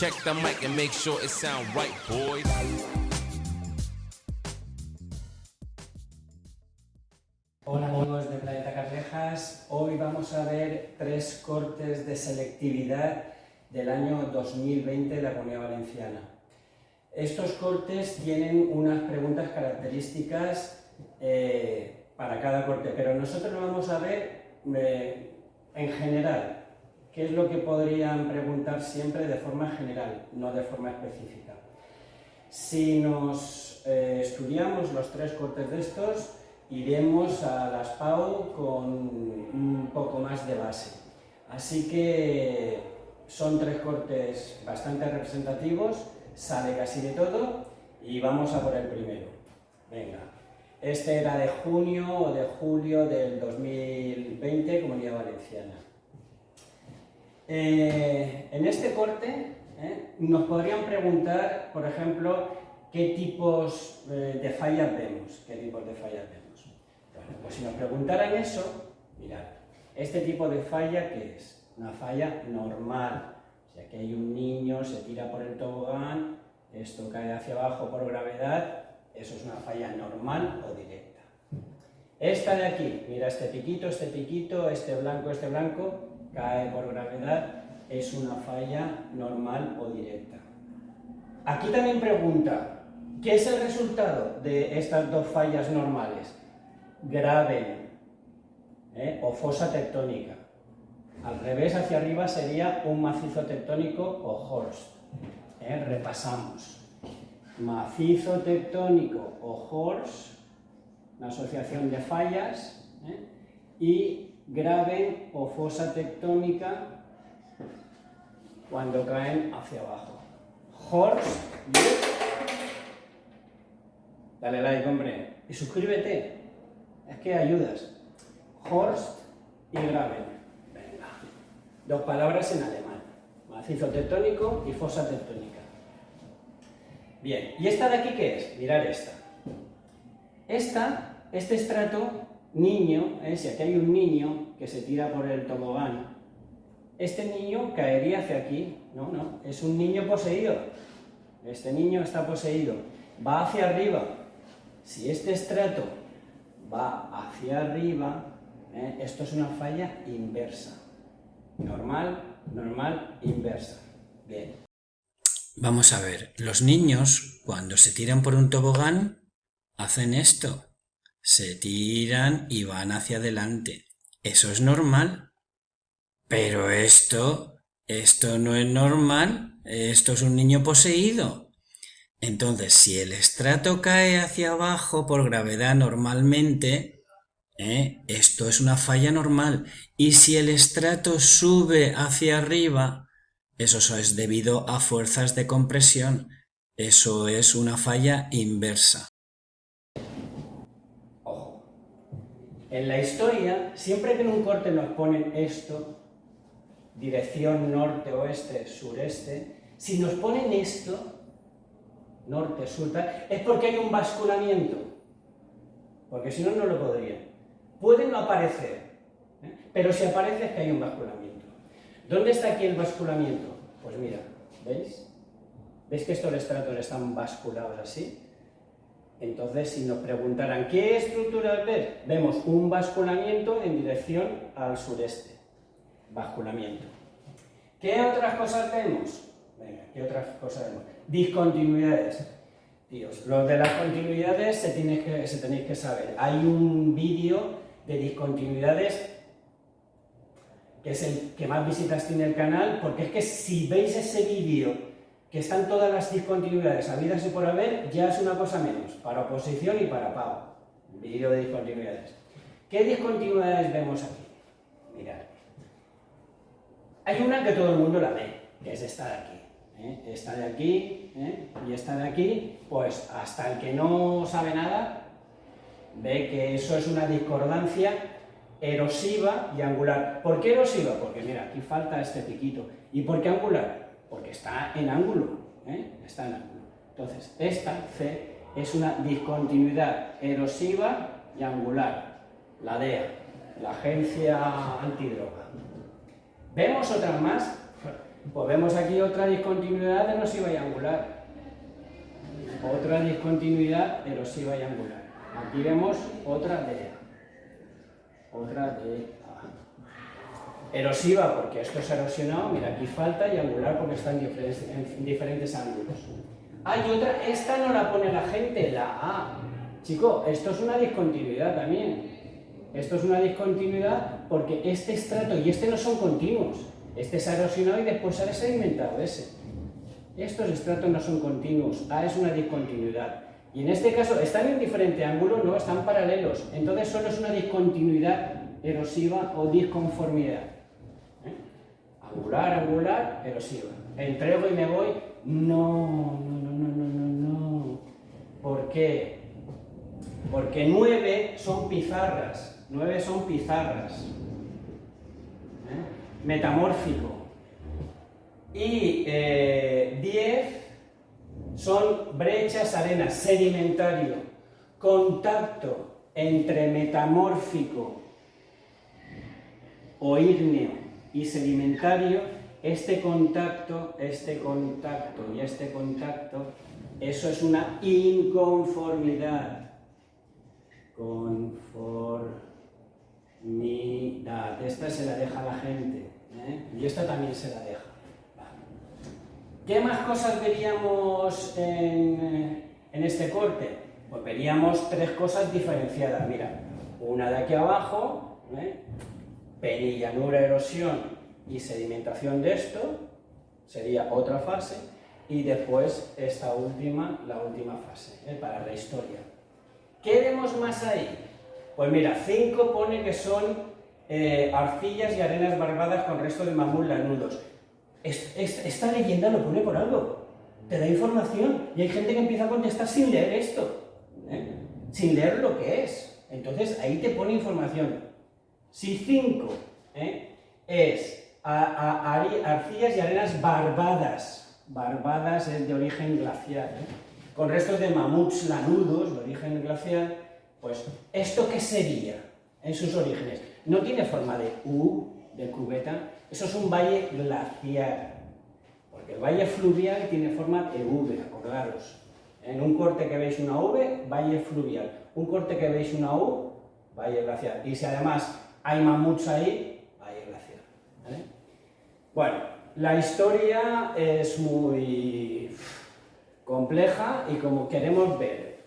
Check the mic and make sure it sound right, boys. Hola amigos de Planeta Carrejas, hoy vamos a ver tres cortes de selectividad del año 2020 de la Comunidad Valenciana. Estos cortes tienen unas preguntas características eh, para cada corte, pero nosotros lo vamos a ver eh, en general, qué es lo que podrían preguntar siempre de forma general, no de forma específica. Si nos eh, estudiamos los tres cortes de estos, iremos a las PAU con un poco más de base. Así que son tres cortes bastante representativos, sale casi de todo y vamos a por el primero. Venga, este era de junio o de julio del 2020, Comunidad Valenciana. Eh, en este corte eh, nos podrían preguntar, por ejemplo, qué tipos eh, de fallas vemos, qué tipos de fallas vemos. Pues si nos preguntaran eso, mirad, este tipo de falla, ¿qué es? Una falla normal. O sea, hay un niño, se tira por el tobogán, esto cae hacia abajo por gravedad, eso es una falla normal o directa. Esta de aquí, mira este piquito, este piquito, este blanco, este blanco, cae por gravedad, es una falla normal o directa. Aquí también pregunta, ¿qué es el resultado de estas dos fallas normales? graben ¿eh? o fosa tectónica. Al revés, hacia arriba sería un macizo tectónico o horst. ¿eh? Repasamos. Macizo tectónico o horst, una asociación de fallas, ¿eh? y graben o fosa tectónica cuando caen hacia abajo. Horst, dale like, hombre, y suscríbete es que ayudas. Horst y Graben. Venga. Dos palabras en alemán. Macizo tectónico y fosa tectónica. Bien, ¿y esta de aquí qué es? Mirar esta. Esta, este estrato, niño, ¿eh? si aquí hay un niño que se tira por el tobogán, este niño caería hacia aquí. No, no, es un niño poseído. Este niño está poseído. Va hacia arriba. Si este estrato va hacia arriba, ¿eh? esto es una falla inversa. Normal, normal, inversa. Bien. Vamos a ver, los niños cuando se tiran por un tobogán hacen esto. Se tiran y van hacia adelante. Eso es normal. Pero esto, esto no es normal. Esto es un niño poseído. Entonces, si el estrato cae hacia abajo por gravedad normalmente, ¿eh? esto es una falla normal. Y si el estrato sube hacia arriba, eso es debido a fuerzas de compresión. Eso es una falla inversa. Ojo. En la historia, siempre que en un corte nos ponen esto, dirección norte-oeste, sureste, si nos ponen esto, norte, sur, es porque hay un basculamiento. Porque si no, no lo podrían. Pueden no aparecer, ¿eh? pero si aparece es que hay un basculamiento. ¿Dónde está aquí el basculamiento? Pues mira, ¿veis? ¿Veis que estos estratos están basculados así? Entonces, si nos preguntaran ¿qué estructura ves? Vemos un basculamiento en dirección al sureste. Basculamiento. ¿Qué otras cosas vemos? Venga, ¿qué otras cosas vemos? Discontinuidades. Dios, lo de las continuidades se, tiene que, se tenéis que saber. Hay un vídeo de discontinuidades que es el que más visitas tiene el canal, porque es que si veis ese vídeo que están todas las discontinuidades habidas y por haber, ya es una cosa menos, para oposición y para pago. Vídeo de discontinuidades. ¿Qué discontinuidades vemos aquí? Mirad. Hay una que todo el mundo la ve, que es esta de aquí. ¿eh? esta de aquí ¿eh? y esta de aquí, pues hasta el que no sabe nada ve que eso es una discordancia erosiva y angular. ¿Por qué erosiva? Porque mira, aquí falta este piquito. ¿Y por qué angular? Porque está en ángulo, ¿eh? está en ángulo. Entonces, esta C es una discontinuidad erosiva y angular, la DEA, la Agencia Antidroga. Vemos otras más Pues vemos aquí otra discontinuidad erosiva y angular. Otra discontinuidad erosiva y angular. Aquí vemos otra de otra de Erosiva porque esto es erosionado, mira aquí falta, y angular porque está en diferentes, en diferentes ángulos. Hay otra, esta no la pone la gente, la A. Chico, esto es una discontinuidad también. Esto es una discontinuidad porque este estrato y este no son continuos. Este se ha erosionado y después se ha sedimentado ese. Estos estratos no son continuos, A es una discontinuidad. Y en este caso están en diferente ángulo, no, están paralelos. Entonces solo es una discontinuidad erosiva o disconformidad. ¿Eh? Angular, angular, erosiva. Entrego y me voy, no, no, no, no, no, no. ¿Por qué? Porque nueve son pizarras, nueve son pizarras. ¿Eh? Metamórfico. Y eh, diez son brechas, arenas, sedimentario, contacto entre metamórfico o ígneo y sedimentario, este contacto, este contacto y este contacto, eso es una inconformidad. Conformidad. Esta se la deja la gente. ¿eh? Y esta también se la deja. ¿Qué más cosas veríamos en, este corte? Pues veríamos tres cosas diferenciadas. Mira, una de aquí abajo, ¿eh? Penillanura, erosión y sedimentación de esto, sería otra fase, y después esta última, la última fase, ¿eh? para la historia. ¿Qué vemos más ahí? Pues mira, cinco pone que son eh, arcillas y arenas barbadas con resto de mamut lanudos esta leyenda lo pone por algo, te da información y hay gente que empieza a contestar sin leer esto, ¿eh? sin leer lo que es. Entonces ahí te pone información. Si 5 ¿eh? es arcillas y arenas barbadas, barbadas es de origen glacial, ¿eh? con restos de mamuts lanudos de origen glacial, pues ¿esto qué sería en sus orígenes? No tiene forma de U, de cubeta, eso es un valle glaciar, porque el valle fluvial tiene forma de V, acordaros. En un corte que veis una V, valle fluvial. Un corte que veis una U, valle glaciar. Y si además hay mamuts ahí, valle glaciar. Bueno, la historia es muy compleja y como queremos ver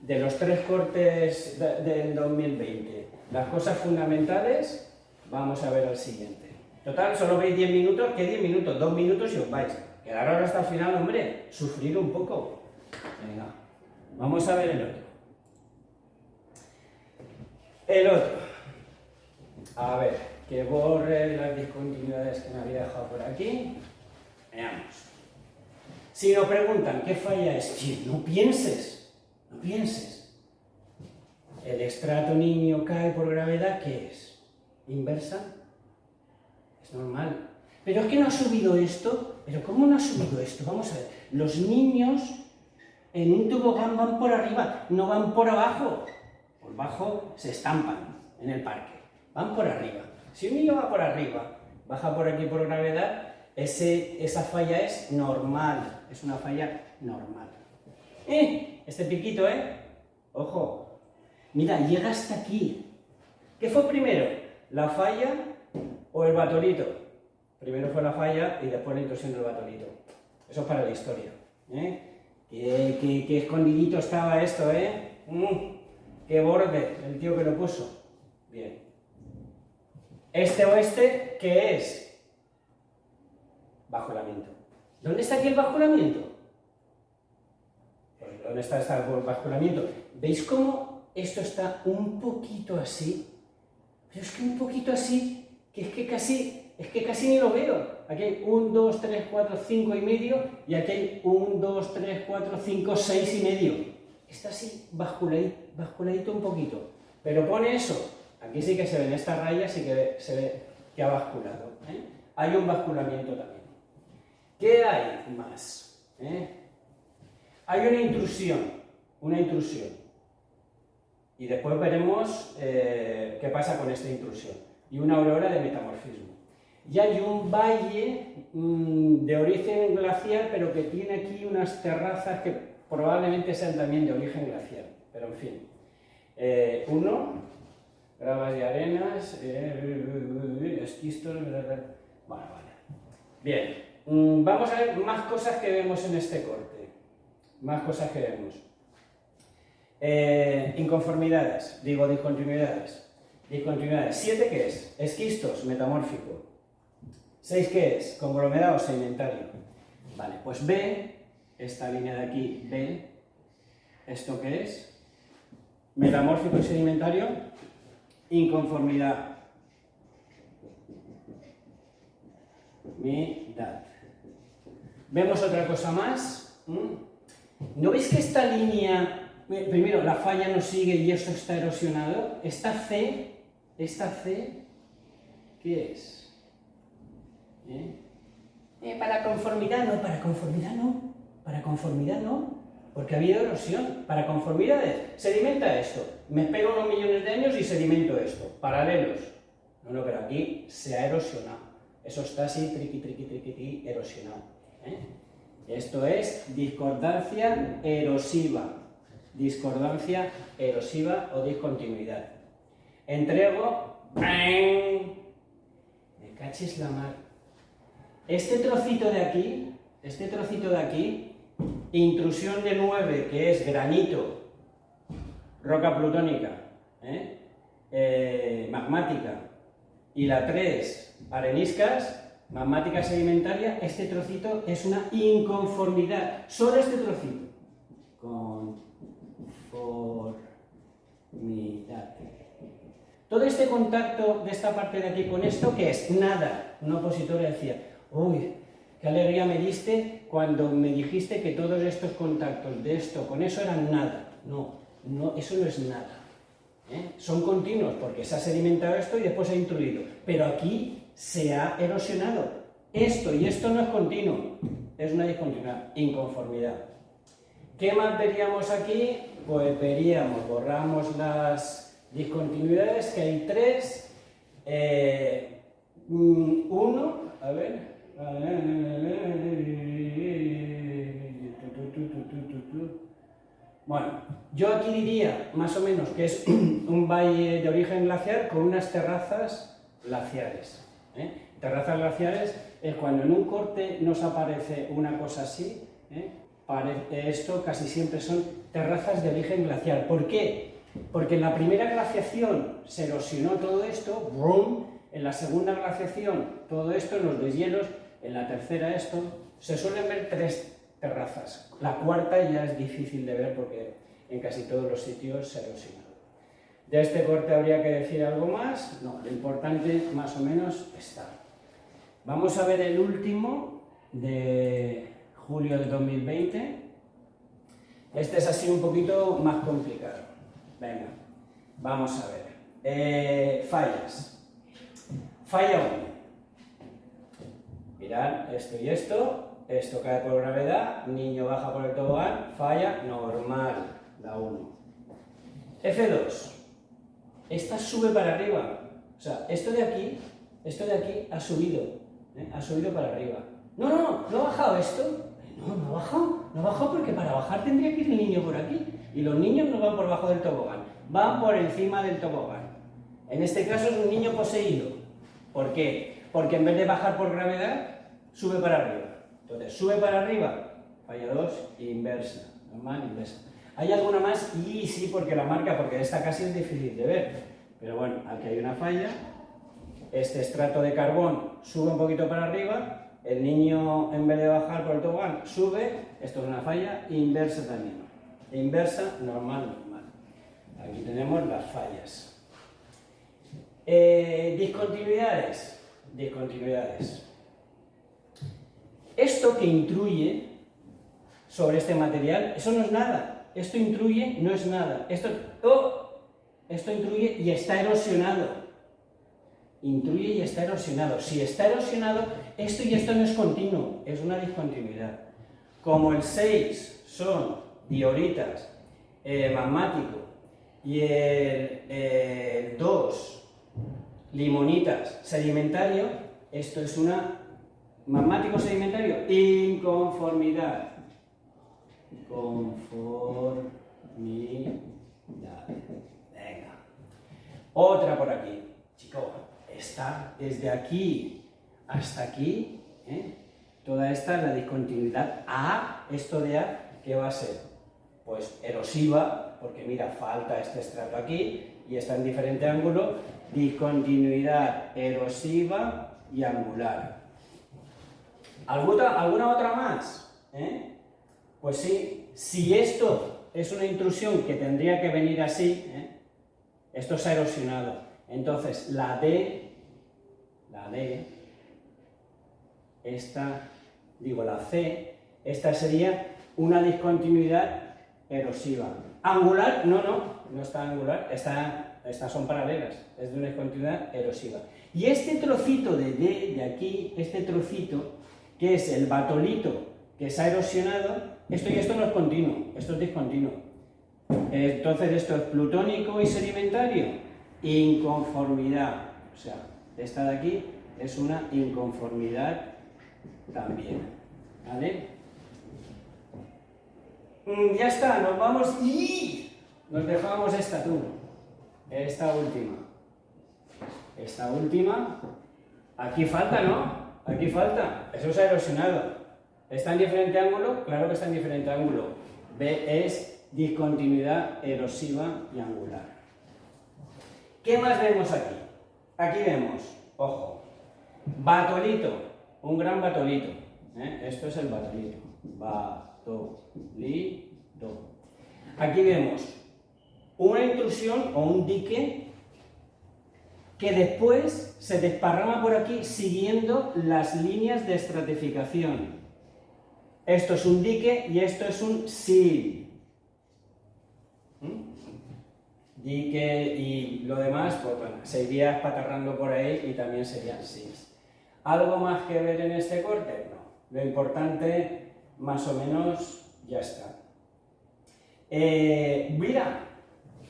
de los tres cortes del 2020, las cosas fundamentales, vamos a ver al siguiente. Total, solo veis 10 minutos, ¿qué 10 minutos? 2 minutos y os vais. Quedar ahora hasta el final, hombre, sufrir un poco. Venga, vamos a ver el otro. El otro. A ver, que borre las discontinuidades que me había dejado por aquí. Veamos. Si nos preguntan qué falla es, no pienses, no pienses. El estrato niño cae por gravedad, ¿qué es? ¿Inversa? normal. Pero es que no ha subido esto. ¿Pero cómo no ha subido esto? Vamos a ver. Los niños en un tobogán van por arriba, no van por abajo. Por abajo se estampan en el parque. Van por arriba. Si un niño va por arriba, baja por aquí por gravedad, ese, esa falla es normal. Es una falla normal. ¡Eh! Este piquito, ¿eh? Ojo. Mira, llega hasta aquí. ¿Qué fue primero? ¿La falla o el batolito. Primero fue la falla y después la intrusión del batolito. Eso es para la historia. ¿eh? Qué, escondidito estaba esto, ¿eh? Mm, qué borde el tío que lo puso. Bien. Este oeste, ¿qué es? Bajulamiento. ¿Dónde está aquí el bajulamiento? Pues, ¿Dónde está el bajulamiento? ¿Veis cómo esto está un poquito así? Pero es que un poquito así que es que casi, es que casi ni lo veo. Aquí hay 1, 2, 3, 4, 5 y medio, y aquí hay 1, 2, 3, 4, 5, 6 y medio. Está así basculadito, basculadito un poquito. Pero pone eso. Aquí sí que se ven estas rayas, sí que se ve que ha basculado. ¿eh? Hay un basculamiento también. ¿Qué hay más? ¿Eh? Hay una intrusión, una intrusión. Y después veremos eh, qué pasa con esta intrusión y una aurora de metamorfismo. y hay un valle mm, de origen glacial, pero que tiene aquí unas terrazas que probablemente sean también de origen glacial, pero en fin. Eh, uno, gravas y arenas, esquistos, bueno, vale. Bien, mm, vamos a ver más cosas que vemos en este corte, más cosas que vemos. Eh, inconformidades, digo discontinuidades. Discontinuidades. ¿Siete qué es? Esquistos, metamórfico. ¿Seis qué es? Conglomerado sedimentario. Vale, pues B, esta línea de aquí, B, ¿esto qué es? Metamórfico y sedimentario, inconformidad. Midad. Vemos otra cosa más. ¿No veis que esta línea Primero, la falla no sigue y esto está erosionado. Esta C, esta C, ¿qué es? ¿Eh? Eh, para conformidad no, para conformidad no, para conformidad no, porque ha habido erosión. Para conformidades, sedimenta esto, me espero unos millones de años y sedimento esto, paralelos. No, no, pero aquí se ha erosionado. Eso está así, triqui, triqui, triqui, triqui erosionado. ¿eh? Esto es discordancia erosiva discordancia erosiva o discontinuidad. Entrego, me cachis la mar. Este trocito de aquí, este trocito de aquí, intrusión de 9, que es granito, roca plutónica, ¿eh? Eh, magmática, y la 3, areniscas, magmática sedimentaria, este trocito es una inconformidad, solo este trocito, con por mitad. Todo este contacto de esta parte de aquí con esto, ¿qué es? Nada. Un opositor decía, uy, qué alegría me diste cuando me dijiste que todos estos contactos de esto con eso eran nada. No, no eso no es nada. ¿eh? Son continuos porque se ha sedimentado esto y después se ha intruido. Pero aquí se ha erosionado. Esto y esto no es continuo, es una discontinuidad, inconformidad. ¿Qué más veríamos aquí? Pues veríamos, borramos las discontinuidades, que hay tres. Eh, uno, a ver. Bueno, yo aquí diría más o menos que es un valle de origen glaciar con unas terrazas glaciares. ¿eh? Terrazas glaciares es cuando en un corte nos aparece una cosa así, ¿eh? esto casi siempre son terrazas de origen glacial. ¿Por qué? Porque en la primera glaciación se erosionó todo esto, ¡brum! en la segunda glaciación todo esto, los deshielos, en la tercera esto, se suelen ver tres terrazas. La cuarta ya es difícil de ver porque en casi todos los sitios se erosionó. De este corte habría que decir algo más, no, lo importante más o menos está. Vamos a ver el último de julio de 2020. Este es así un poquito más complicado. Venga, vamos a ver. Eh, fallas. Falla 1. Mirad, esto y esto. Esto cae por gravedad, niño baja por el tobogán, falla normal, la 1. F2. Esta sube para arriba. O sea, esto de aquí, esto de aquí ha subido. ¿eh? Ha subido para arriba. No, no, no, no ha bajado esto. No, no bajado, no bajado porque para bajar tendría que ir el niño por aquí. Y los niños no van por bajo del tobogán, van por encima del tobogán. En este caso es un niño poseído. ¿Por qué? Porque en vez de bajar por gravedad, sube para arriba. Entonces, sube para arriba, falla 2, inversa, normal, inversa. ¿Hay alguna más? Y sí, porque la marca, porque esta casi es difícil de ver. Pero bueno, aquí hay una falla. Este estrato de carbón sube un poquito para arriba el niño en vez de bajar por el tobogán sube, esto es una falla, inversa también. Inversa, normal, normal. Aquí tenemos las fallas. Eh, discontinuidades. Discontinuidades. Esto que intruye sobre este material, eso no es nada. Esto intruye, no es nada. Esto, oh, esto intruye y está erosionado intruye y está erosionado. Si está erosionado, esto y esto no es continuo, es una discontinuidad. Como el 6 son dioritas, eh, magmático, y el, 2 limonitas, sedimentario, Esto es una magmático sedimentario, inconformidad. Conformidad. Venga. Otra por aquí. Chico, esta desde aquí hasta aquí, ¿eh? toda esta es la discontinuidad A, esto de A, ¿qué va a ser? Pues erosiva, porque mira, falta este estrato aquí y está en diferente ángulo, discontinuidad erosiva y angular. ¿Alguna, otra más? ¿Eh? Pues sí, si esto es una intrusión que tendría que venir así, ¿eh? esto se ha erosionado, entonces la D, la D, esta, digo la C, esta sería una discontinuidad erosiva. Angular, no, no, no está angular, está, estas son paralelas, es de una discontinuidad erosiva. Y este trocito de D, de aquí, este trocito, que es el batolito que se ha erosionado, esto y esto no es continuo, esto es discontinuo. Entonces esto es plutónico y sedimentario, inconformidad, o sea, esta de aquí es una inconformidad también, ¿vale? Mm, ya está, nos vamos y nos dejamos esta tú, esta última. Esta última, aquí falta, ¿no? Aquí falta, eso se ha erosionado. ¿Está en diferente ángulo? Claro que está en diferente ángulo. B es discontinuidad erosiva y angular. ¿Qué más vemos aquí? Aquí vemos, ojo, batolito, un gran batolito. ¿eh? Esto es el batolito. Batolito. Aquí vemos una intrusión o un dique que después se desparrama por aquí siguiendo las líneas de estratificación. Esto es un dique y esto es un sil. ¿Mm? Dique y lo demás, pues bueno, se iría espatarrando por ahí y también serían sils. ¿Algo más que ver en este corte? No. Lo importante, más o menos, ya está. Eh, mira,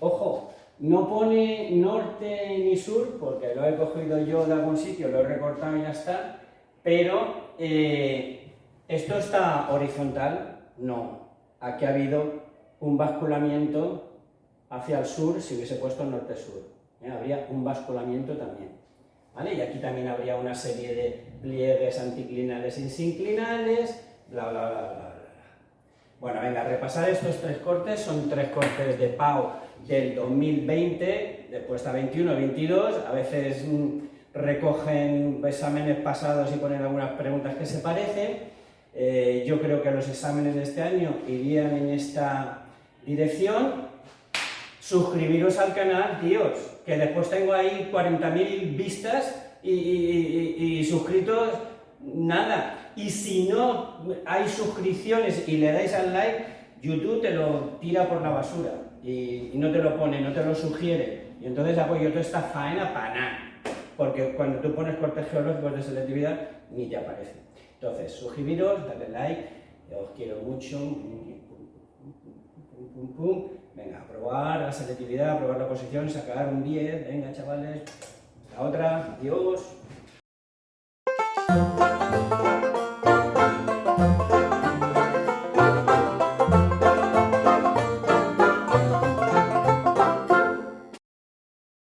ojo, no pone norte ni sur, porque lo he cogido yo de algún sitio, lo he recortado y ya está, pero eh, ¿esto está horizontal? No. Aquí ha habido un basculamiento hacia el sur si hubiese puesto norte-sur. ¿eh? Habría un basculamiento también. ¿vale? Y aquí también habría una serie de pliegues anticlinales y sinclinales, bla, bla, bla, bla. Bueno, venga, repasar estos tres cortes, son tres cortes de PAU del 2020, después está 21, 22, a veces mm, recogen exámenes pasados y ponen algunas preguntas que se parecen. Eh, yo creo que los exámenes de este año irían en esta dirección. Suscribiros al canal, tíos, que después tengo ahí 40.000 vistas y suscritos, nada. Y si no hay suscripciones y le dais al like, YouTube te lo tira por la basura y, no te lo pone, no te lo sugiere. Y entonces hago yo toda esta faena para nada. Porque cuando tú pones cortes geológicos de selectividad, ni te aparece. Entonces, suscribiros, darle like, os quiero mucho. Pum, pum, pum. Venga, aprobar la selectividad, aprobar la posición, sacar un 10. Venga, chavales. La otra, adiós.